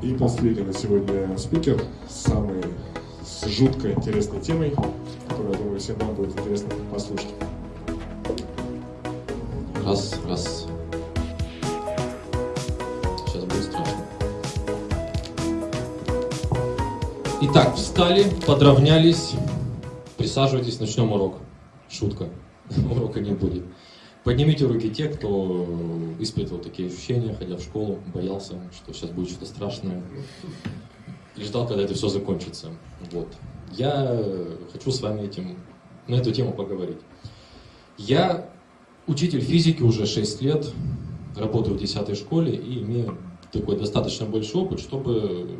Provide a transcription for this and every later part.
И последний на сегодня спикер с самой с жутко интересной темой, которую, я думаю, всем нам будет интересно послушать. Раз, раз. Сейчас будет страшно. Итак, встали, подровнялись. Присаживайтесь, начнем урок. Шутка. Урока не будет. Поднимите руки те, кто испытывал такие ощущения, ходя в школу, боялся, что сейчас будет что-то страшное. И ждал, когда это все закончится. Вот. Я хочу с вами этим, на эту тему поговорить. Я учитель физики уже 6 лет, работаю в 10 школе и имею такой достаточно большой опыт, чтобы,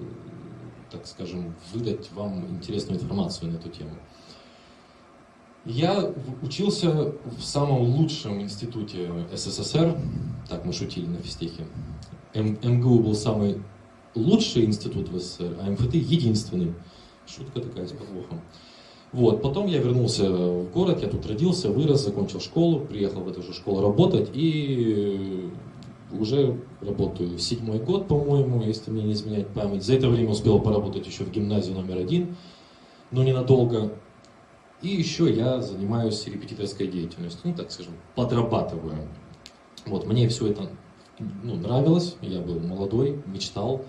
так скажем, выдать вам интересную информацию на эту тему. Я учился в самом лучшем институте СССР, так мы шутили на физтехе. МГУ был самый лучший институт в СССР, а МФТ единственный. Шутка такая с подвохом. Вот, потом я вернулся в город, я тут родился, вырос, закончил школу, приехал в эту же школу работать и уже работаю седьмой год, по-моему, если мне не изменять память. За это время успел поработать еще в гимназии номер один, но ненадолго. И еще я занимаюсь репетиторской деятельностью, ну так скажем, подрабатываю. Вот, мне все это ну, нравилось, я был молодой, мечтал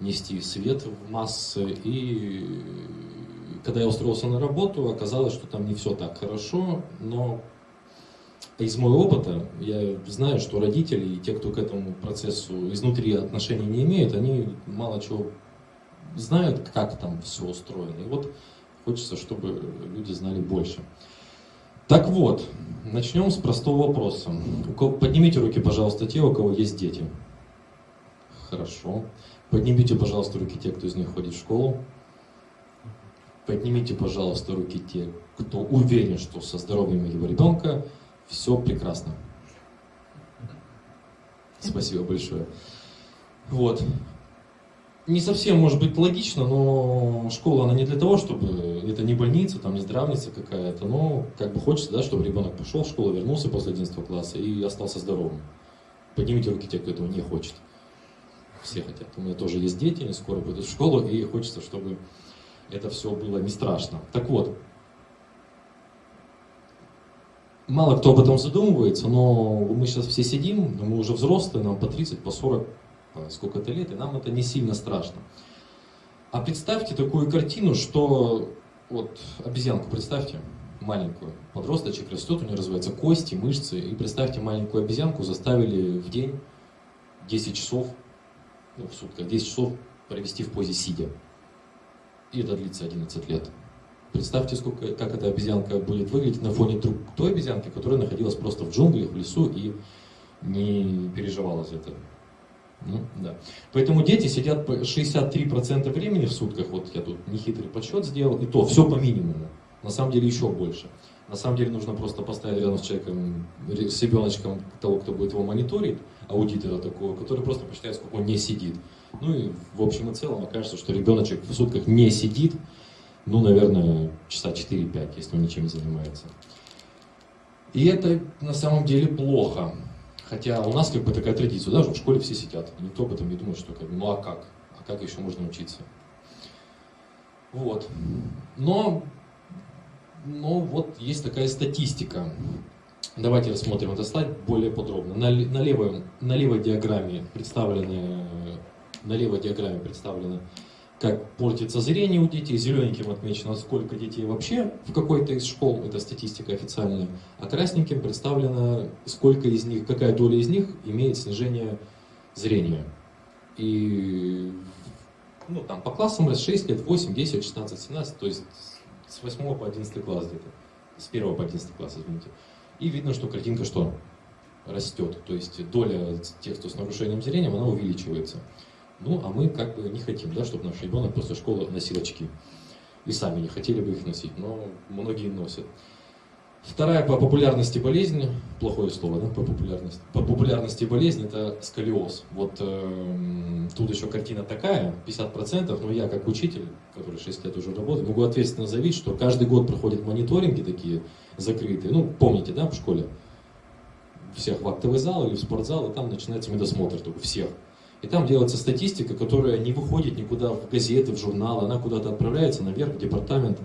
нести свет в массы. И когда я устроился на работу, оказалось, что там не все так хорошо, но из моего опыта я знаю, что родители и те, кто к этому процессу изнутри отношений не имеют, они мало чего знают, как там все устроено. И вот Хочется, чтобы люди знали больше. Так вот, начнем с простого вопроса. Поднимите руки, пожалуйста, те, у кого есть дети. Хорошо. Поднимите, пожалуйста, руки те, кто из них ходит в школу. Поднимите, пожалуйста, руки те, кто уверен, что со здоровьем его ребенка все прекрасно. Спасибо большое. Вот не совсем может быть логично, но школа, она не для того, чтобы, это не больница, там не здравница какая-то, но как бы хочется, да, чтобы ребенок пошел в школу, вернулся после 11 класса и остался здоровым. Поднимите руки те, кто этого не хочет. Все хотят. У меня тоже есть дети, они скоро пойдут в школу, и хочется, чтобы это все было не страшно. Так вот, мало кто об этом задумывается, но мы сейчас все сидим, мы уже взрослые, нам по 30, по 40 Э, сколько-то лет, и нам это не сильно страшно. А представьте такую картину, что вот обезьянку представьте, маленькую, подросточек растет, у нее развиваются кости, мышцы, и представьте маленькую обезьянку заставили в день 10 часов, ну в сутках 10 часов провести в позе сидя. И это длится 11 лет. Представьте, сколько, как эта обезьянка будет выглядеть на фоне той обезьянки, которая находилась просто в джунглях, в лесу и не переживала за это. Ну, да. Поэтому дети сидят 63% времени в сутках, вот я тут нехитрый подсчет сделал, и то все по минимуму. На самом деле еще больше. На самом деле нужно просто поставить рядом с человеком, с ребеночком того, кто будет его мониторить, аудитора такого, который просто посчитает, сколько он не сидит. Ну и в общем и целом окажется, что ребеночек в сутках не сидит, ну, наверное, часа 4-5, если он ничем не занимается. И это на самом деле плохо. Хотя у нас как бы такая традиция, даже в школе все сидят. Никто об этом не думает, что как бы, ну а как? А как еще можно учиться? Вот. Но, но вот есть такая статистика. Давайте рассмотрим этот слайд более подробно. На, на, левой, на левой диаграмме представлены на левой диаграмме представлены как портится зрение у детей, зелененьким отмечено, сколько детей вообще в какой-то из школ, это статистика официальная, а красненьким представлено, сколько из них, какая доля из них имеет снижение зрения. И ну, там, по классам раз 6 лет, 8, 10, 16, 17, то есть с 8 по 11 класс где-то, с 1 по 11 класс, извините. И видно, что картинка что? Растет, то есть доля тех, кто с нарушением зрения, она увеличивается. Ну, а мы как бы не хотим, да, чтобы наш ребенок после школы носил очки. И сами не хотели бы их носить, но многие носят. Вторая по популярности болезнь, плохое слово, да, по популярности, по популярности болезнь это сколиоз. Вот э, тут еще картина такая, 50%, но я как учитель, который 6 лет уже работает, могу ответственно заявить, что каждый год проходят мониторинги такие закрытые. Ну, помните, да, в школе? Всех в актовый зал или в спортзал, и там начинается медосмотр только всех. И там делается статистика, которая не выходит никуда в газеты, в журналы, она куда-то отправляется наверх в департамент.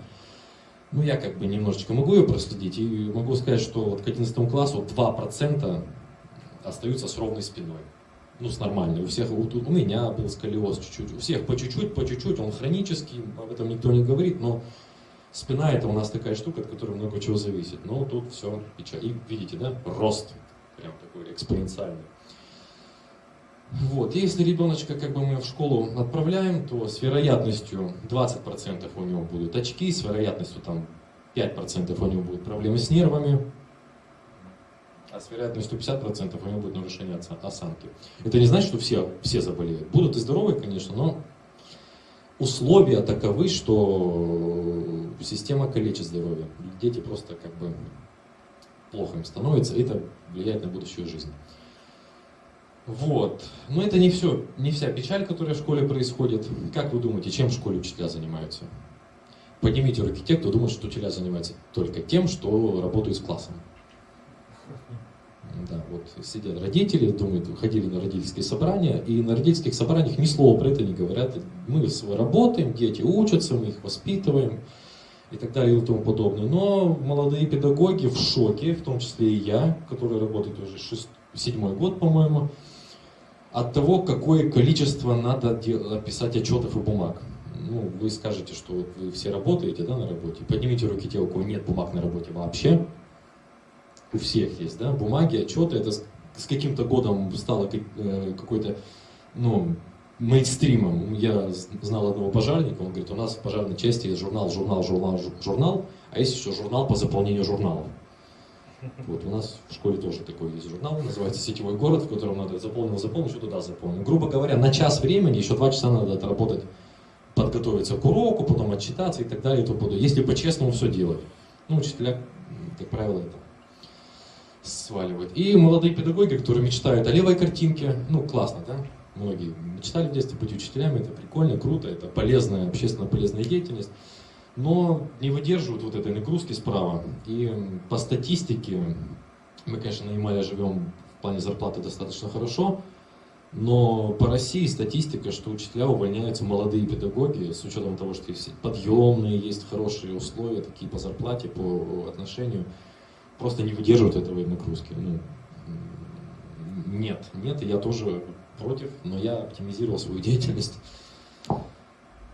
Ну, я как бы немножечко могу ее проследить и могу сказать, что вот к 11 классу 2% остаются с ровной спиной. Ну, с нормальной. У всех, вот у меня был сколиоз чуть-чуть. У всех по чуть-чуть, по чуть-чуть. Он хронический, об этом никто не говорит, но спина это у нас такая штука, от которой много чего зависит. Но тут все печаль. И видите, да, рост прям такой экспоненциальный. Вот. Если ребеночка как бы мы в школу отправляем, то с вероятностью 20% у него будут очки, с вероятностью там 5% у него будут проблемы с нервами, а с вероятностью 50% у него будет нарушение осанки. Это не значит, что все, все заболеют. Будут и здоровые, конечно, но условия таковы, что система калечит здоровье. Дети просто как бы плохо им становится, и это влияет на будущую жизнь. Вот. Но это не все, не вся печаль, которая в школе происходит. Как вы думаете, чем в школе учителя занимаются? Поднимите руки те, кто думает, что учителя занимаются только тем, что работают с классом. Да, вот сидят родители, думают, ходили на родительские собрания, и на родительских собраниях ни слова про это не говорят. Мы работаем, дети учатся, мы их воспитываем и так далее и тому подобное. Но молодые педагоги в шоке, в том числе и я, который работает уже шест... седьмой год, по-моему, от того, какое количество надо писать отчетов и бумаг. Ну, вы скажете, что вот вы все работаете да, на работе. Поднимите руки те, у кого нет бумаг на работе вообще. У всех есть, да, бумаги, отчеты. Это с, с каким-то годом стало э, какой-то, ну, мейнстримом. Я знал одного пожарника, он говорит, у нас в пожарной части есть журнал, журнал, журнал, журнал, а есть еще журнал по заполнению журналов. Вот у нас в школе тоже такой есть журнал, называется «Сетевой город», в котором надо заполнил, заполнил, что туда заполнил. Грубо говоря, на час времени, еще два часа надо отработать, подготовиться к уроку, потом отчитаться и так далее и тому подобное. Если по-честному все делать. Ну, учителя, как правило, это сваливают. И молодые педагоги, которые мечтают о левой картинке, ну, классно, да? Многие мечтали в детстве быть учителями, это прикольно, круто, это полезная, общественно полезная деятельность но не выдерживают вот этой нагрузки справа. И по статистике, мы, конечно, на Ямале живем в плане зарплаты достаточно хорошо, но по России статистика, что учителя увольняются молодые педагоги, с учетом того, что есть подъемные, есть хорошие условия, такие по зарплате, по отношению, просто не выдерживают этого нагрузки. Ну, нет, нет, я тоже против, но я оптимизировал свою деятельность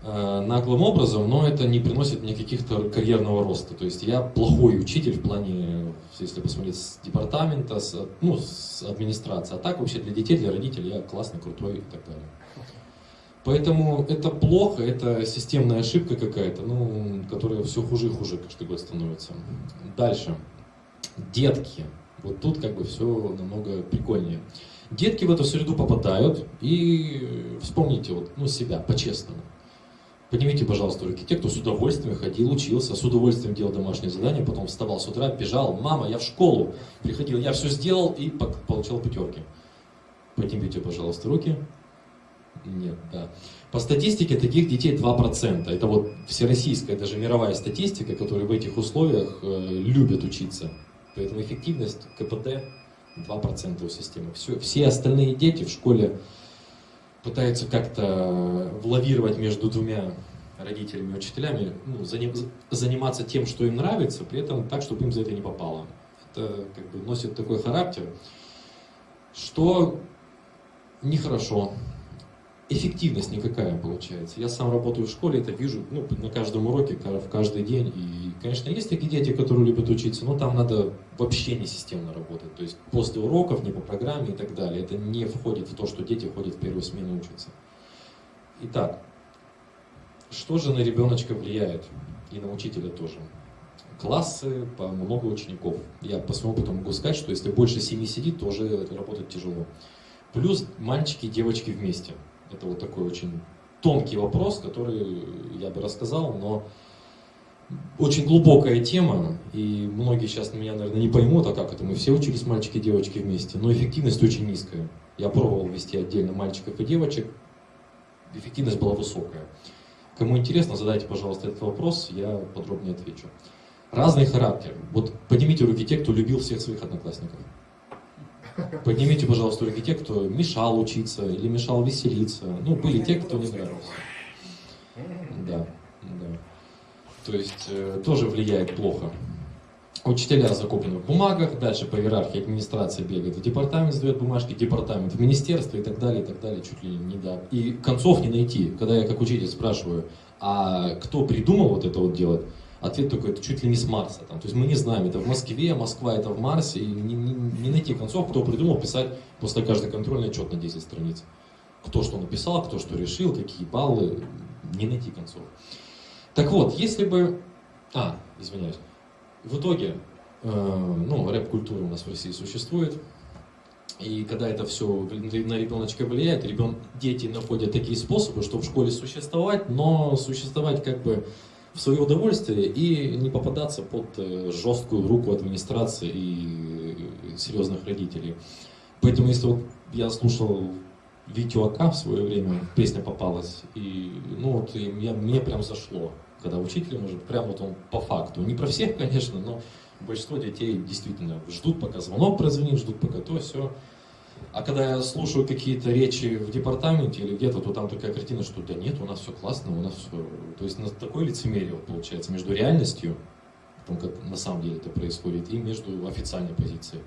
наглым образом, но это не приносит мне каких-то карьерного роста. То есть я плохой учитель в плане, если посмотреть с департамента, с, ну, с администрации. А так вообще для детей, для родителей я классный, крутой и так далее. Поэтому это плохо, это системная ошибка какая-то, ну, которая все хуже и хуже каждый год становится. Дальше. Детки. Вот тут как бы все намного прикольнее. Детки в эту среду попадают и вспомните вот, ну, себя по-честному. Поднимите, пожалуйста, руки те, кто с удовольствием ходил, учился, с удовольствием делал домашнее задание, потом вставал с утра, бежал, мама, я в школу, приходил, я все сделал и получал пятерки. Поднимите, пожалуйста, руки. Нет, да. По статистике таких детей 2%. Это вот всероссийская, даже мировая статистика, которая в этих условиях э, любят учиться. Поэтому эффективность КПД 2% у системы. Все, все остальные дети в школе пытаются как-то лавировать между двумя родителями учителями, ну, заниматься тем, что им нравится, при этом так, чтобы им за это не попало. Это как бы носит такой характер, что нехорошо эффективность никакая получается. Я сам работаю в школе, это вижу ну, на каждом уроке, в каждый день. И, конечно, есть такие дети, которые любят учиться, но там надо вообще не системно работать. То есть после уроков, не по программе и так далее. Это не входит в то, что дети ходят в первую смену учатся. Итак, что же на ребеночка влияет? И на учителя тоже. Классы по много учеников. Я по своему опыту могу сказать, что если больше семи сидит, то уже работать тяжело. Плюс мальчики и девочки вместе. Это вот такой очень тонкий вопрос, который я бы рассказал, но очень глубокая тема, и многие сейчас меня, наверное, не поймут, а как это, мы все учились мальчики и девочки вместе, но эффективность очень низкая. Я пробовал вести отдельно мальчиков и девочек, эффективность была высокая. Кому интересно, задайте, пожалуйста, этот вопрос, я подробнее отвечу. Разный характер. Вот поднимите руки те, кто любил всех своих одноклассников. Поднимите, пожалуйста, руки те, кто мешал учиться или мешал веселиться. Ну, были те, кто не нравился. Да, да. То есть э, тоже влияет плохо. Учителя закуплены в бумагах, дальше по иерархии администрация бегает в департамент, сдает бумажки, департамент в министерство и так далее, и так далее, чуть ли не да. И концов не найти. Когда я как учитель спрашиваю, а кто придумал вот это вот делать, ответ такой, это чуть ли не с Марса. Там. То есть мы не знаем, это в Москве, Москва это в Марсе, и не, не, не найти концов, кто придумал писать после каждой контрольной отчет на 10 страниц. Кто что написал, кто что решил, какие баллы, не найти концов. Так вот, если бы... А, извиняюсь. В итоге, э, ну, рэп-культура у нас в России существует, и когда это все на ребеночка влияет, ребен... дети находят такие способы, чтобы в школе существовать, но существовать как бы в свое удовольствие и не попадаться под э, жесткую руку администрации и серьезных родителей. Поэтому если вот я слушал Витю Ака в свое время, песня попалась, и ну вот и я, мне прям зашло когда учитель может, прям вот он по факту, не про всех, конечно, но большинство детей действительно ждут, пока звонок прозвонит, ждут, пока то, все. А когда я слушаю какие-то речи в департаменте или где-то, то там такая картина, что да нет, у нас все классно, у нас все... То есть на такое лицемерие получается между реальностью, том, как на самом деле это происходит, и между официальной позицией.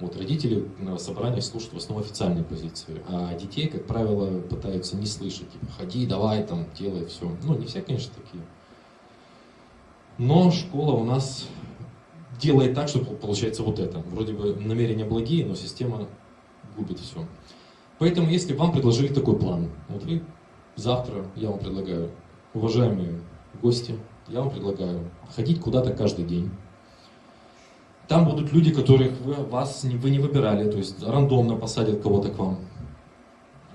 Вот родители на собраниях слушают в основном официальные позиции, а детей, как правило, пытаются не слышать, типа, ходи, давай, там, делай, все. Ну, не все, конечно, такие. Но школа у нас делает так, что получается вот это. Вроде бы намерения благие, но система губит все. Поэтому, если вам предложили такой план, вот вы завтра, я вам предлагаю, уважаемые гости, я вам предлагаю ходить куда-то каждый день, там будут люди, которых вы, вас, вы не выбирали, то есть рандомно посадят кого-то к вам.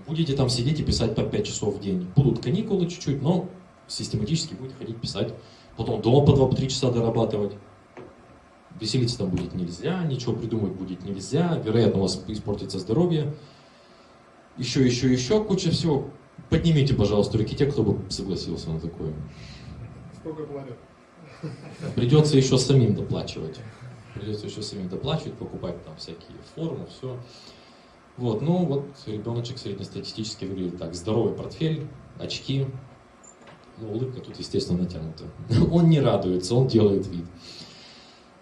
Будете там сидеть и писать по 5 часов в день. Будут каникулы чуть-чуть, но систематически будете ходить писать. Потом дома по 2-3 часа дорабатывать. Веселиться там будет нельзя, ничего придумать будет нельзя, вероятно, у вас испортится здоровье. Еще, еще, еще куча всего. Поднимите, пожалуйста, руки те, кто бы согласился на такое. Сколько платят? Придется еще самим доплачивать придется еще самим доплачивать, покупать там всякие формы, все. Вот, ну вот ребеночек среднестатистически выглядит так. Здоровый портфель, очки, ну, улыбка тут, естественно, натянута. Он не радуется, он делает вид.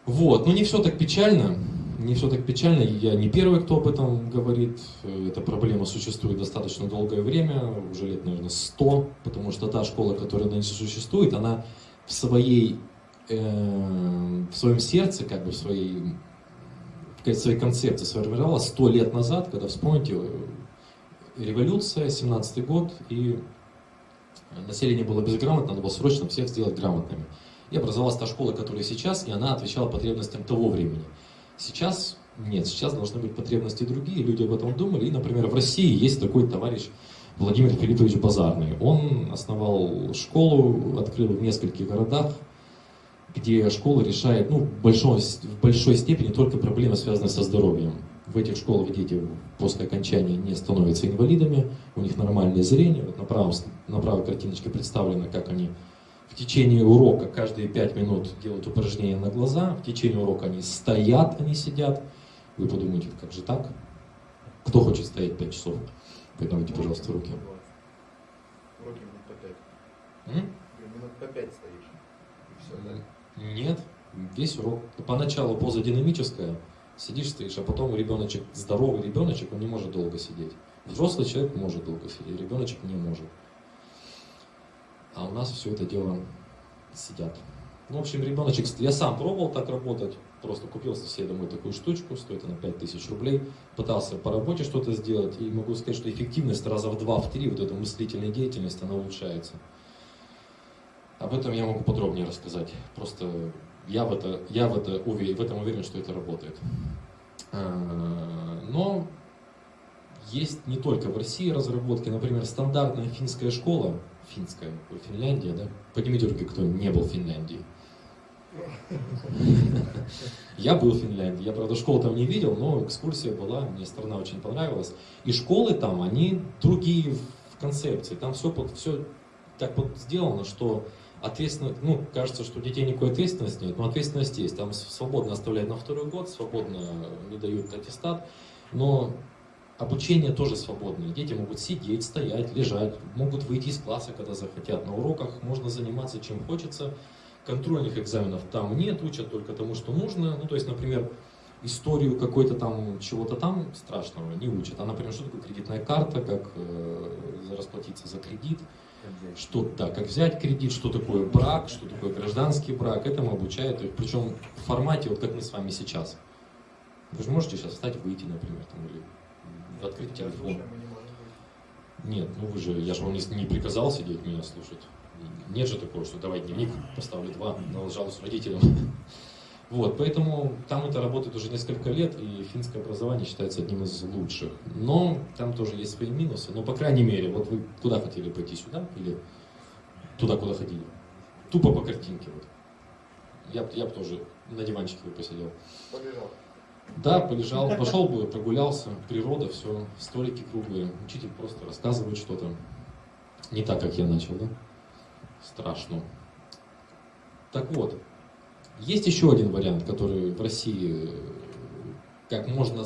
Вот, но не все так печально. Не все так печально. Я не первый, кто об этом говорит. Эта проблема существует достаточно долгое время, уже лет, наверное, 100, потому что та школа, которая нынче существует, она в своей э, в своем сердце, как бы в своей, в своей концепции сформировалась сто лет назад, когда, вспомните, революция, 17 год, и население было безграмотно, надо было срочно всех сделать грамотными. И образовалась та школа, которая сейчас, и она отвечала потребностям того времени. Сейчас нет, сейчас должны быть потребности другие, люди об этом думали. И, например, в России есть такой товарищ Владимир Филиппович Базарный. Он основал школу, открыл в нескольких городах, где школа решает ну, в, большой, в большой степени только проблемы, связанные со здоровьем. В этих школах дети после окончания не становятся инвалидами, у них нормальное зрение. Вот на, правом, на правой картиночке представлено, как они в течение урока каждые пять минут делают упражнения на глаза, в течение урока они стоят, они сидят. Вы подумаете, как же так? Кто хочет стоять пять часов? Поднимите, пожалуйста, руки. Уроки минут по пять. Минут по пять стоишь. И все, да? Нет, весь урок. Поначалу поза динамическая, сидишь, стоишь, а потом ребеночек, здоровый ребеночек, он не может долго сидеть. Взрослый человек может долго сидеть, ребеночек не может. А у нас все это дело сидят. Ну, в общем, ребеночек, я сам пробовал так работать, просто купил себе домой такую штучку, стоит она 5000 рублей, пытался по работе что-то сделать, и могу сказать, что эффективность раза в два, в три, вот эта мыслительная деятельность, она улучшается. Об этом я могу подробнее рассказать. Просто я в, это, я в, это уверен, в этом уверен, что это работает. А, но есть не только в России разработки, например, стандартная финская школа, финская, Финляндия, да? Поднимите руки, кто не был в Финляндии. Я был в Финляндии, я, правда, школу там не видел, но экскурсия была, мне страна очень понравилась. И школы там, они другие в концепции, там все, все так вот сделано, что ответственно, ну, кажется, что у детей никакой ответственности нет, но ответственность есть. Там свободно оставляют на второй год, свободно не дают аттестат, но обучение тоже свободное. Дети могут сидеть, стоять, лежать, могут выйти из класса, когда захотят. На уроках можно заниматься чем хочется. Контрольных экзаменов там нет, учат только тому, что нужно. Ну, то есть, например, историю какой-то там, чего-то там страшного не учат. А, например, что такое кредитная карта, как э, расплатиться за кредит, что, да, как взять кредит, что такое брак, что такое гражданский брак, этому обучают, причем в формате, вот как мы с вами сейчас. Вы же можете сейчас встать, выйти, например, там, или открыть телефон. Нет, ну вы же, я же вам не, не приказал сидеть меня слушать. Нет же такого, что давай дневник поставлю два, налажал с родителям. Вот, поэтому там это работает уже несколько лет, и финское образование считается одним из лучших. Но там тоже есть свои минусы. Но, по крайней мере, вот вы куда хотели пойти, сюда или туда, куда ходили? Тупо по картинке. Вот. Я, я бы тоже на диванчике бы посидел. Побежал. Да, полежал, пошел бы, прогулялся, природа, все, столики круглые, учитель просто рассказывает что-то. Не так, как я начал, да? Страшно. Так вот, есть еще один вариант, который в России, как можно,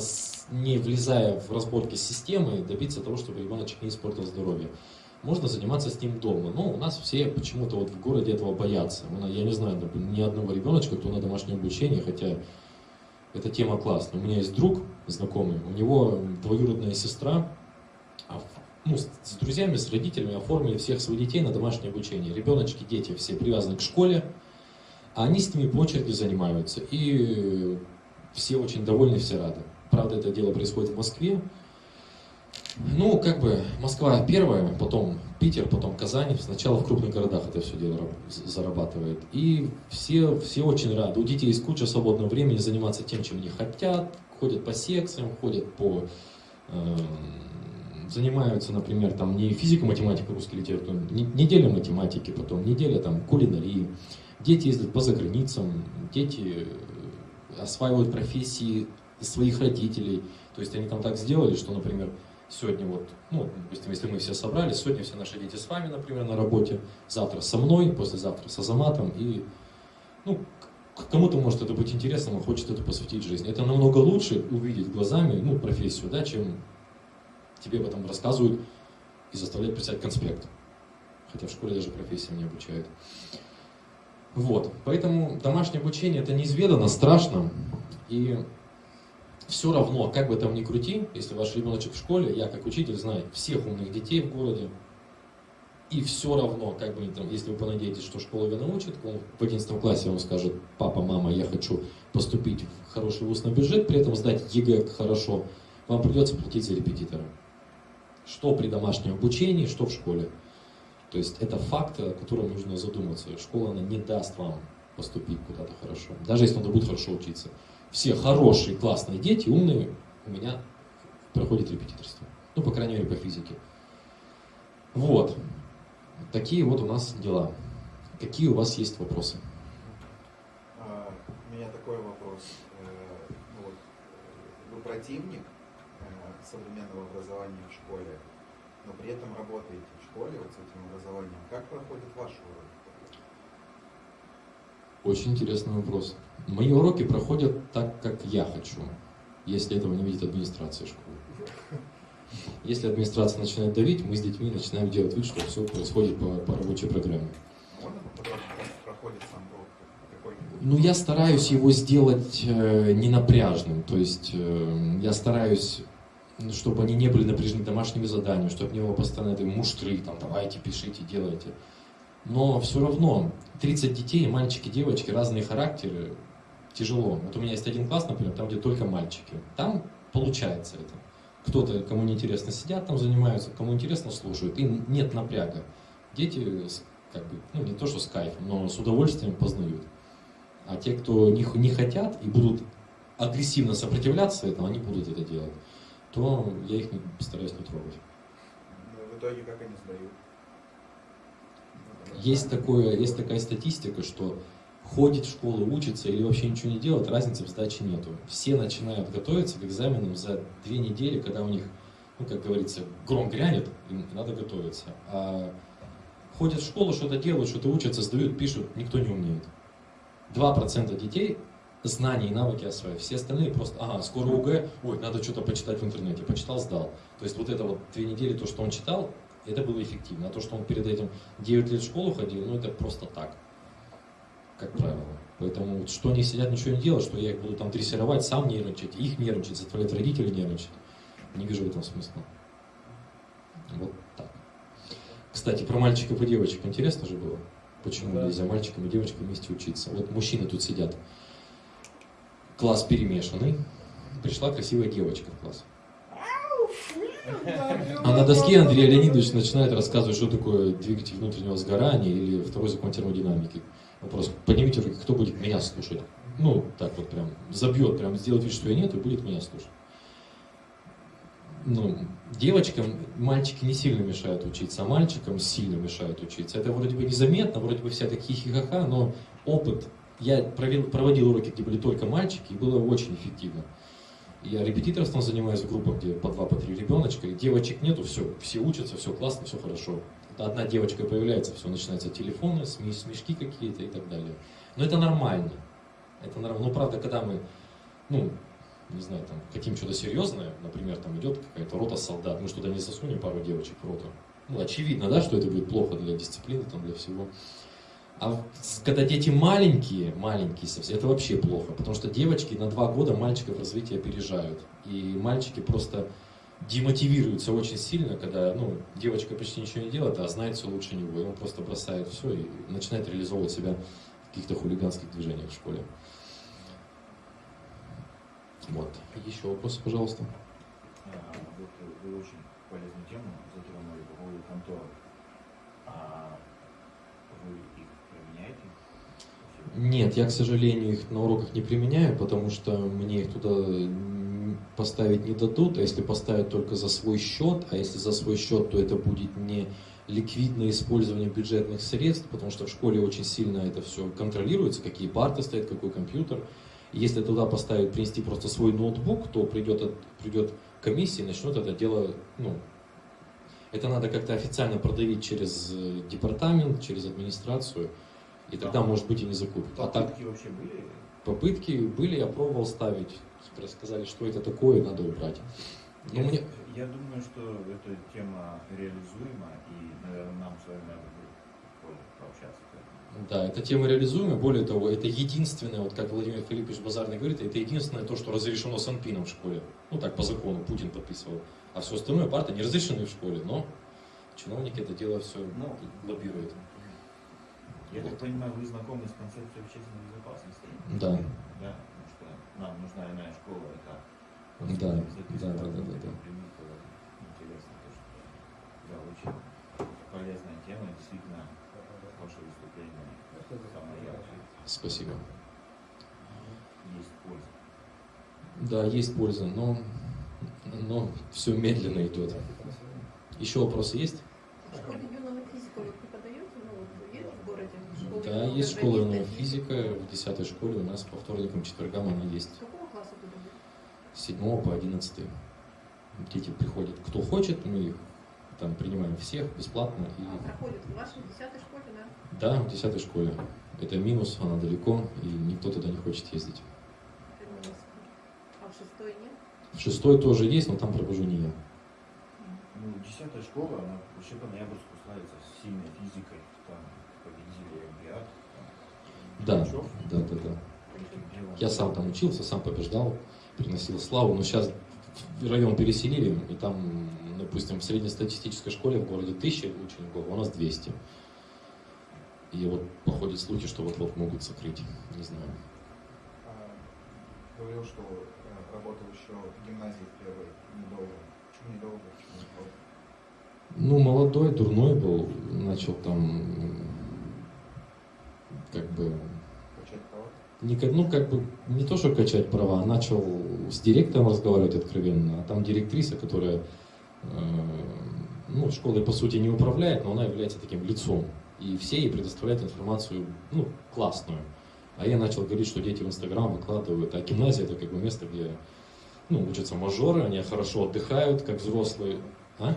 не влезая в разборки системы, добиться того, чтобы ребеночек не испортил здоровье. Можно заниматься с ним дома. Но у нас все почему-то вот в городе этого боятся. Я не знаю ни одного ребеночка, кто на домашнее обучение, хотя эта тема классная. У меня есть друг знакомый, у него двоюродная сестра, а ну, с друзьями, с родителями оформили всех своих детей на домашнее обучение. Ребеночки, дети все привязаны к школе, а они с ними по очереди занимаются. И все очень довольны, все рады. Правда, это дело происходит в Москве. Ну, как бы, Москва первая, потом Питер, потом Казань. Сначала в крупных городах это все дело зарабатывает. И все, все очень рады. У детей есть куча свободного времени заниматься тем, чем они хотят. Ходят по секциям, ходят по... Э, занимаются, например, там не физика, математика, русский литература, неделя математики, потом неделя там кулинарии. Дети ездят по заграницам, дети осваивают профессии своих родителей. То есть они там так сделали, что, например, сегодня вот, ну, допустим, если мы все собрались, сегодня все наши дети с вами, например, на работе, завтра со мной, послезавтра с Азаматом, и, ну, кому-то может это быть интересным, он хочет это посвятить жизни. Это намного лучше увидеть глазами, ну, профессию, да, чем тебе об этом рассказывают и заставляют писать конспект. Хотя в школе даже профессиям не обучают. Вот, поэтому домашнее обучение это неизведанно, страшно, и все равно, как бы там ни крути, если ваш ребеночек в школе, я как учитель знаю всех умных детей в городе, и все равно, как бы там, если вы понадеетесь, что школа его научит, он в 11 классе он скажет, папа, мама, я хочу поступить в хороший вуз на бюджет, при этом сдать ЕГЭ хорошо, вам придется платить за репетитора. Что при домашнем обучении, что в школе. То есть это факт, о котором нужно задуматься. Школа она не даст вам поступить куда-то хорошо, даже если он будет хорошо учиться все хорошие, классные дети, умные, у меня проходят репетиторство. Ну, по крайней мере, по физике. Вот. Такие вот у нас дела. Какие у вас есть вопросы? А, у меня такой вопрос. Э, э, вы противник э, современного образования в школе, но при этом работаете в школе вот с этим образованием. Как проходит ваш урок? Очень интересный вопрос. Мои уроки проходят так, как я хочу, если этого не видит администрация школы. Если администрация начинает давить, мы с детьми начинаем делать вид, что все происходит по, по рабочей программе. Ну, я стараюсь его сделать э, ненапряжным, то есть э, я стараюсь, чтобы они не были напряжены домашними заданиями, чтобы не было постоянно этой муштры, там, давайте, пишите, делайте. Но все равно 30 детей, мальчики, девочки, разные характеры, тяжело. Вот у меня есть один класс, например, там, где только мальчики. Там получается это. Кто-то, кому не интересно, сидят там, занимаются, кому интересно, слушают. И нет напряга. Дети, как бы, ну не то, что с кайфом, но с удовольствием познают. А те, кто не, не хотят и будут агрессивно сопротивляться этому, они будут это делать, то я их не, стараюсь не трогать. Но в итоге как они сдают? Есть, такое, есть такая статистика, что ходит в школу, учится или вообще ничего не делает, разницы в сдаче нету. Все начинают готовиться к экзаменам за две недели, когда у них, ну, как говорится, гром грянет, им надо готовиться. А ходят в школу, что-то делают, что-то учатся, сдают, пишут, никто не умеет. 2% детей знания и навыки осваивают. Все остальные просто, ага, скоро УГ, ой, надо что-то почитать в интернете. Почитал, сдал. То есть вот это вот две недели, то, что он читал, это было эффективно. А то, что он перед этим 9 лет в школу ходил, ну это просто так, как правило. Поэтому вот что они сидят, ничего не делают, что я их буду там дрессировать, сам нервничать, их нервничать, заставлять родителей нервничать. Не вижу в этом смысла. Вот так. Кстати, про мальчиков и девочек интересно же было? Почему Да. нельзя мальчикам и девочкам вместе учиться? Вот мужчины тут сидят. Класс перемешанный. Пришла красивая девочка в класс. А на доске Андрей Леонидович начинает рассказывать, что такое двигатель внутреннего сгорания или второй закон термодинамики. Вопрос, поднимите руки, кто будет меня слушать? Ну, так вот прям, забьет, прям сделает вид, что я нет, и будет меня слушать. Ну, девочкам мальчики не сильно мешают учиться, а мальчикам сильно мешают учиться. Это вроде бы незаметно, вроде бы вся так хихихаха, но опыт. Я провел, проводил уроки, где были только мальчики, и было очень эффективно. Я репетиторством занимаюсь в группах, где по два, по три ребеночка, и девочек нету, все, все учатся, все классно, все хорошо. Одна девочка появляется, все, начинаются телефоны, смешки какие-то и так далее. Но это нормально. Это нормально. Ну, правда, когда мы, ну, не знаю, там, хотим что-то серьезное, например, там идет какая-то рота солдат, мы что туда не засунем пару девочек в роту. Ну, очевидно, да, что это будет плохо для дисциплины, там, для всего. А когда дети маленькие, маленькие совсем, это вообще плохо, потому что девочки на два года мальчиков развитие опережают. И мальчики просто демотивируются очень сильно, когда ну, девочка почти ничего не делает, а знает все лучше него. И он просто бросает все и начинает реализовывать себя в каких-то хулиганских движениях в школе. Вот. Еще вопросы, пожалуйста. А, Вот вы очень полезную тему затронули по поводу контор. А вы их? Нет, я, к сожалению, их на уроках не применяю, потому что мне их туда поставить не дадут, а если поставят только за свой счет, а если за свой счет, то это будет не ликвидное использование бюджетных средств, потому что в школе очень сильно это все контролируется, какие парты стоят, какой компьютер. Если туда поставить, принести просто свой ноутбук, то придет, придет комиссия и начнет это дело, ну, это надо как-то официально продавить через э, департамент, через администрацию, и тогда, может быть, и не закупят. А так, Попытки вообще были? попытки были, я пробовал ставить, сказали, что это такое, надо убрать. Я, мне- я думаю, что эта тема реализуема, и, наверное, нам с вами надо будет пообщаться. Да, эта тема реализуема, более того, это единственное, вот как Владимир Филиппович Базарный говорит, это единственное то, что разрешено Санпином в школе. Ну так, по закону, Путин подписывал. А все остальное парты не разрешены в школе, но чиновники это дело все Ну, лоббируют. Я так понимаю, вы знакомы с концепцией общественной безопасности? Да. Да, потому что нам нужна иная школа, это Да, да, да, да, да, Интересно, то, что да, очень полезная тема, действительно, ваше выступление самое яркое. Спасибо. Есть польза. Да, есть польза, но, но все медленно идет. Еще вопросы есть? В школе юного физика вы преподаете? Ну, вот есть в городе школа Да, юного есть школа программиста? физика, в 10 школе у нас по вторникам, четвергам она есть. С какого класса туда будет? С 7 по 11. Дети приходят, кто хочет, мы их там принимаем всех бесплатно. А, И проходит в вашей десятой школе, да? да, в 10 школе. Это минус, она далеко, и никто туда не хочет ездить. А в шестой нет? В шестой тоже есть, но там провожу не я. Ну, десятая школа, она вообще по ноябрьску славится сильной физикой, там победители Олимпиад. Да, да, да, да. Я сам там учился, сам побеждал, приносил славу, но сейчас район переселили, и там, допустим, в среднестатистической школе в городе 1000 учеников, а у нас 200. И вот походят слухи, что вот-вот могут закрыть, не знаю. А, Говорил, что э, работал еще в гимназии в первой недолго. Почему недолго? Ну, молодой, дурной был, начал там, как бы, Качать права? не, ну, как бы, не то, что качать права, а начал с директором разговаривать откровенно, а там директриса, которая, э, ну, школой, по сути, не управляет, но она является таким лицом, и все ей предоставляют информацию, ну, классную. А я начал говорить, что дети в Инстаграм выкладывают, а гимназия это как бы место, где, ну, учатся мажоры, они хорошо отдыхают, как взрослые. А?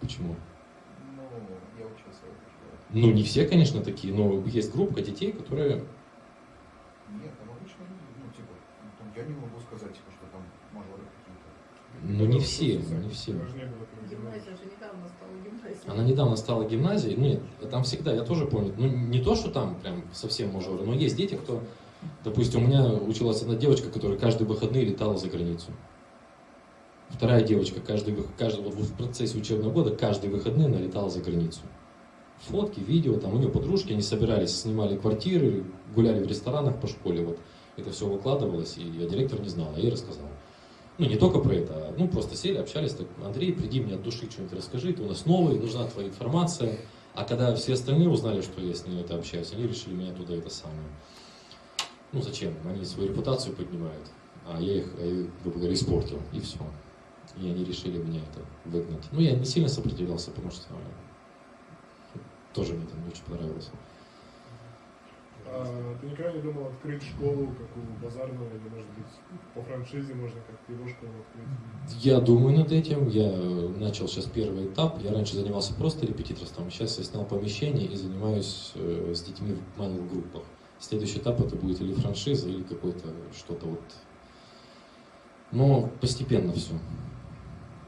Почему? Ну, Ну, не все, конечно, такие, но есть группа детей, которые... Нет, там обычно люди, ну, типа, ну, там я не могу сказать, типа, что там мажоры какие-то. Ну, не все, не все. Гимназия же недавно стала гимназией. Она недавно стала гимназией. Ну, нет, там всегда, я тоже помню, ну, не то, что там прям совсем мажоры, но есть дети, кто... Допустим, у меня училась одна девочка, которая каждые выходные летала за границу. Вторая девочка, каждый, каждый, вот в процессе учебного года, каждые выходные она летала за границу. Фотки, видео, там у нее подружки, они собирались, снимали квартиры, гуляли в ресторанах по школе, вот это все выкладывалось, и я директор не знал, я ей рассказал. Ну, не только про это, а, ну, просто сели, общались, так, Андрей, приди мне от души что-нибудь расскажи, ты у нас новый, нужна твоя информация. А когда все остальные узнали, что я с ней это общаюсь, они решили меня туда это самое. Ну, зачем? Они свою репутацию поднимают, а я их, грубо говоря, испортил, и все. И они решили меня это выгнать. Ну, я не сильно сопротивлялся, потому что э, тоже мне там не очень понравилось. А ты никогда не думал открыть школу, как у Базарного, или, может быть, по франшизе можно как-то его школу открыть? Я думаю над этим. Я начал сейчас первый этап. Я раньше занимался просто репетиторством. Сейчас я снял помещение и занимаюсь э, с детьми в малых группах. Следующий этап это будет или франшиза, или какой-то что-то вот. Но постепенно все.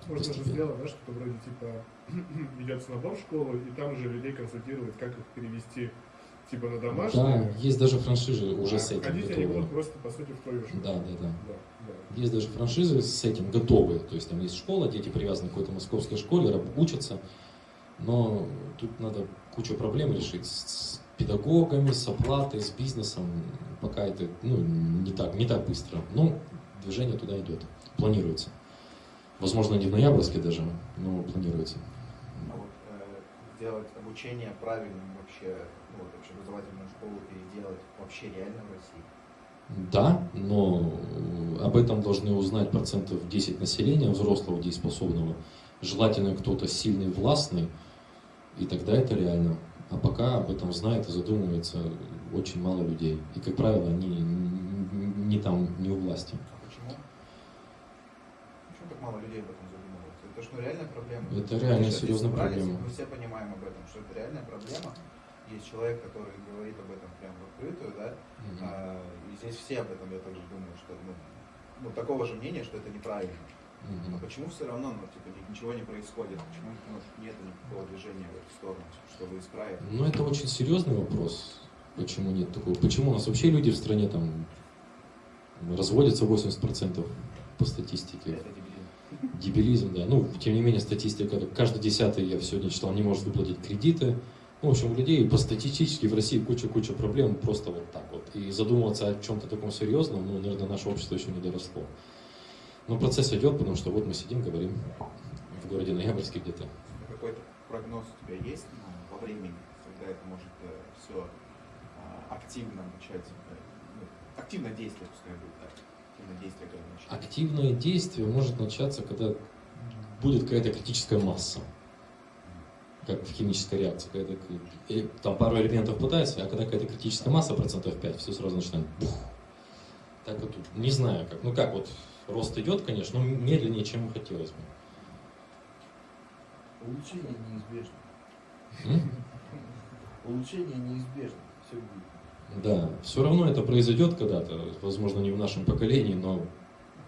Можно же сделать, да, что-то вроде типа ведется набор в школу, и там же людей консультировать, как их перевести типа на Да, домашние. есть даже франшизы уже а с этим ходить они будут просто, по сути, в твою школу. Да, да, да. Да, да. Есть даже франшизы с этим готовые. То есть там есть школа, дети привязаны к какой-то московской школе, учатся. Но тут надо кучу проблем решить с педагогами, с оплатой, с бизнесом. Пока это ну, не, так, не так быстро. Но движение туда идет. Планируется. Возможно, не в ноябрьске даже, но планируется. А вот э, сделать обучение правильным вообще, ну, вот, общеобразовательную школу переделать вообще реально в России? Да, но об этом должны узнать процентов 10 населения взрослого, дееспособного. Желательно кто-то сильный, властный, и тогда это реально. А пока об этом знает и задумывается очень мало людей. И, как правило, они н- не там, не у власти. А почему? Почему так мало людей об этом задумываются? Это что, реальная проблема? Это реально серьезная проблема. Мы все понимаем об этом, что это реальная проблема. Есть человек, который говорит об этом прямо в открытую, да, Мгм. А, и здесь все об этом, я также думаю, что ну, ну, такого же мнения, что это неправильно. Но Мгм. почему все равно, ну, типа, ни- ничего не происходит? Почему ну, нет никакого движения в эту сторону, чтобы исправить? Ну, это очень серьезный вопрос. Почему нет такого? Почему у нас вообще люди в стране там разводятся 80% по статистике? Это дебилизм. Дебилизм, да. Ну, тем не менее, статистика, каждый десятый, я сегодня читал, не может выплатить кредиты. Ну, в общем, у людей по статистически в России куча-куча проблем просто вот так вот. И задумываться о чем-то таком серьезном, ну, наверное, наше общество еще не доросло. Но процесс идет, потому что вот мы сидим, говорим в городе Ноябрьске где-то. Какой-то прогноз у тебя есть ну, во времени, когда это может все активно начать, э, ну, активное действие, пускай будет так, активное действие когда? Активное действие может начаться, когда будет какая-то критическая масса. Как в химической реакции. Когда э, там пару элементов пытается, а когда какая-то критическая масса, процентов 5, все сразу начинает бух. Так вот, не знаю как. Ну как вот, рост идет, конечно, но медленнее, чем хотелось бы. Улучшение неизбежно. Улучшение неизбежно. Все будет. Да, все равно это произойдет когда-то, возможно, не в нашем поколении, но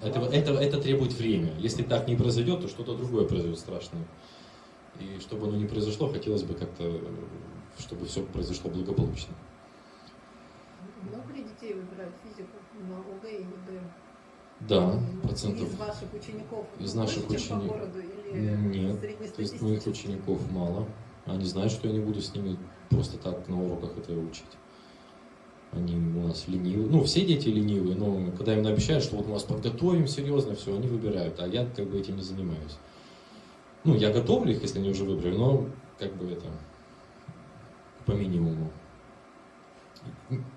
это, это, это требует время. Если так не произойдет, то что-то другое произойдет страшное. И чтобы оно не произошло, хотелось бы как-то, чтобы все произошло благополучно. Много ли детей выбирают физику на ОГЭ и ЕГЭ? Да, процентов. Из ваших учеников? Из наших больше, чем учени- по городу или Нет, То есть моих учеников мало. Они знают, что я не буду с ними просто так на уроках это учить. Они у нас ленивые. Ну, все дети ленивые, но когда им обещают, что вот мы вас подготовим серьезно, все, они выбирают. А я как бы этим не занимаюсь. Ну, я готовлю их, если они уже выбрали, но как бы это по минимуму.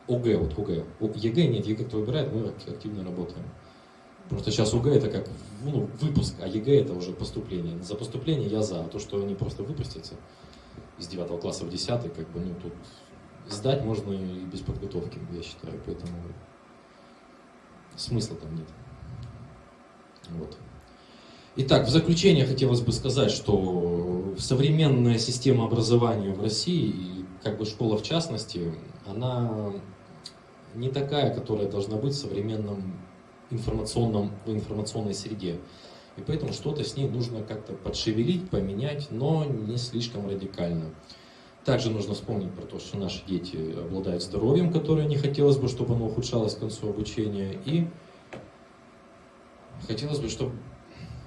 ОГЭ, вот ОГЭ. ЕГЭ нет, ЕГЭ кто выбирает, мы ак- активно работаем. Просто сейчас ОГЭ это как ну, выпуск, а ЕГЭ это уже поступление. За поступление я за, а то, что они просто выпустятся из 9 класса в 10, как бы, ну, тут сдать можно и без подготовки, я считаю, поэтому смысла там нет. Вот. Итак, в заключение хотелось бы сказать, что современная система образования в России как бы школа в частности, она не такая, которая должна быть в современном информационном, в информационной среде. И поэтому что-то с ней нужно как-то подшевелить, поменять, но не слишком радикально. Также нужно вспомнить про то, что наши дети обладают здоровьем, которое не хотелось бы, чтобы оно ухудшалось к концу обучения. И хотелось бы, чтобы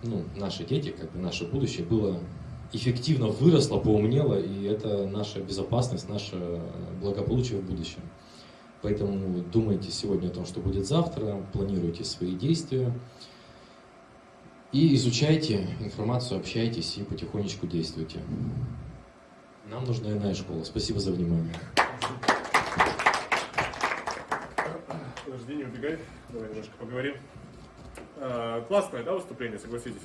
ну, наши дети, как бы наше будущее было эффективно выросло, поумнело, и это наша безопасность, наше благополучие в будущем. Поэтому думайте сегодня о том, что будет завтра, планируйте свои действия и изучайте информацию, общайтесь и потихонечку действуйте. Нам нужна иная школа. Спасибо за внимание. Подожди, не убегай. Давай немножко поговорим. А, классное, да, выступление, согласитесь?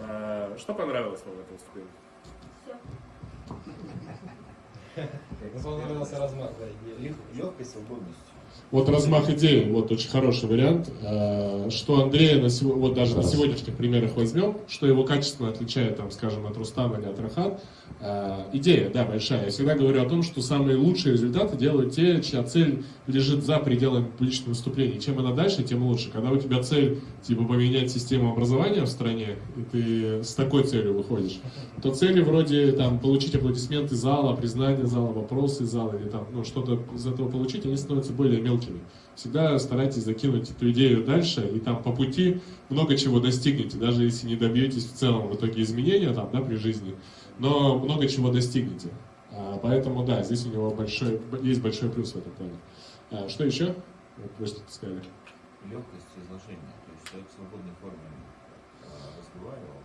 А, что понравилось вам в этом выступлении? Понравился размах, да, Легкой свободностью. Вот размах идеи, вот очень хороший вариант. А, Что Андрея, на вот даже на сегодняшних примерах возьмем, что его качественно отличает, там, скажем, от Рустама или от Рахат. А, Идея, да, большая. Я всегда говорю о том, что самые лучшие результаты делают те, чья цель лежит за пределами публичных выступлений. Чем она дальше, тем лучше. Когда у тебя цель, типа, поменять систему образования в стране, и ты с такой целью выходишь, то цели вроде, там, получить аплодисменты зала, признание зала, вопросы зала, или там, ну, что-то из этого получить, они становятся более мелкими. Всегда старайтесь закинуть эту идею дальше, и там по пути много чего достигнете, даже если не добьетесь в целом в итоге изменения там, да, при жизни, но много чего достигнете. А, Поэтому, да, здесь у него большой, есть большой плюс в этом плане. А, Что еще? Вот Просто сказали. Легкость изложения. То есть человек в свободной форме а, разговаривал.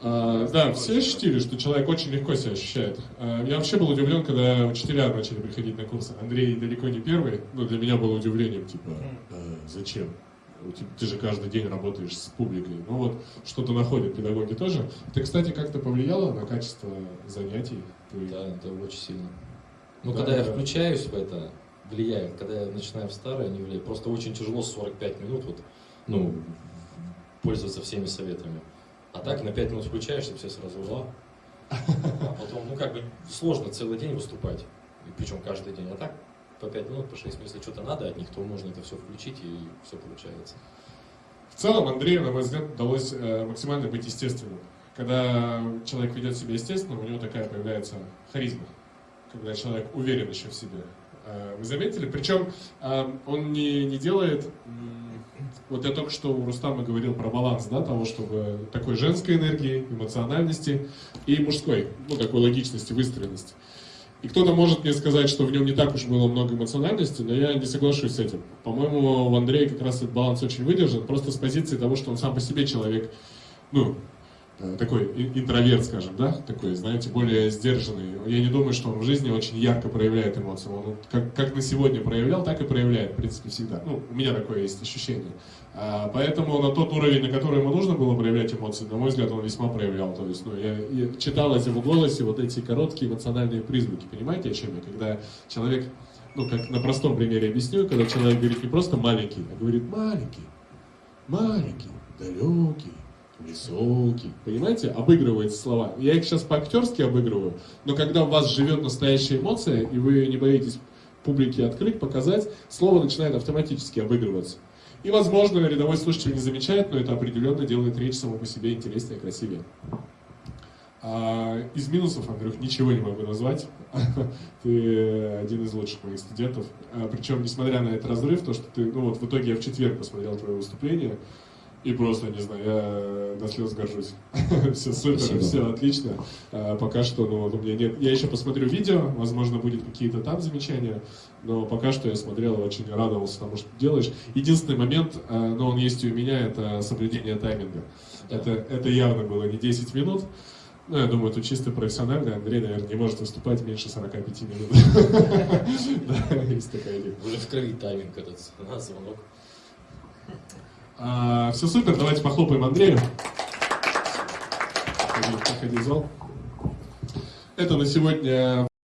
А, да, все ощутили, что человек очень легко себя ощущает. А, Я вообще был удивлен, когда учителя начали приходить на курсы. Андрей далеко не первый, но для меня было удивлением, типа, «Э, зачем? У тебя- Ты же каждый день работаешь с публикой. Ну вот, что-то находят педагоги тоже. Ты, кстати, как-то повлияло на качество занятий? Да, это очень сильно. Ну, Да, когда я да. включаюсь в это, влияет. Когда я начинаю в старое, не влияет. Просто очень тяжело 45 минут вот, ну, пользоваться всеми советами. А так на 5 минут включаешься, все сразу «Ла». А потом, ну, как бы сложно целый день выступать. Причем каждый день. А так по 5 минут, по 6 минут, если что-то надо от них, то можно это все включить и все получается. В целом Андрею, на мой взгляд, удалось э, максимально быть естественным. Когда человек ведет себя естественно, у него такая появляется харизма. Когда человек уверен еще в себе. Э, Вы заметили? Причем э, он не, не делает... Вот я только что у Рустама говорил про баланс, да, того, чтобы такой женской энергии, эмоциональности и мужской, ну, такой логичности, выстроенности. И кто-то может мне сказать, что в нем не так уж было много эмоциональности, но я не соглашусь с этим. По-моему, в Андрее как раз этот баланс очень выдержан, просто с позиции того, что он сам по себе человек, ну, такой и- интроверт, скажем, да, такой, знаете, более сдержанный. Я не думаю, что он в жизни очень ярко проявляет эмоции. Он как, как на сегодня проявлял, так и проявляет, в принципе, всегда. Ну, у меня такое есть ощущение. А, Поэтому на тот уровень, на который ему нужно было проявлять эмоции, на мой взгляд, он весьма проявлял. То есть, ну, я, я читал в его голосе вот эти короткие эмоциональные призвуки. Понимаете, о чем я? Когда человек, ну, как на простом примере объясню, когда человек говорит не просто маленький, а говорит маленький, маленький, далекий, высокий. Понимаете? Обыгрывает слова. Я их сейчас по-актерски обыгрываю, но когда у вас живет настоящая эмоция, и вы не боитесь публике открыть, показать, слово начинает автоматически обыгрываться. И, возможно, рядовой слушатель не замечает, но это определенно делает речь само по себе интереснее, красивее. А, из минусов, Андрюх, ничего не могу назвать. Ты один из лучших моих студентов. А, причем, несмотря на этот разрыв, то, что ты, ну вот в итоге я в четверг посмотрел твое выступление, и просто, не знаю, я до слез горжусь. Все супер, Спасибо. все отлично. А, Пока что, ну, вот у меня нет. Я еще посмотрю видео, возможно, будет какие-то там замечания, но пока что я смотрел очень радовался тому, что делаешь. Единственный момент, а, но он есть и у меня, это соблюдение тайминга. Это, это явно было не 10 минут. Ну, я думаю, тут чисто профессионально. Андрей, наверное, не может выступать меньше 45 минут. Да, есть такая идея. Уже в крови тайминг этот, на звонок. все супер, давайте похлопаем Андрею. Проходи в зал. Это на сегодня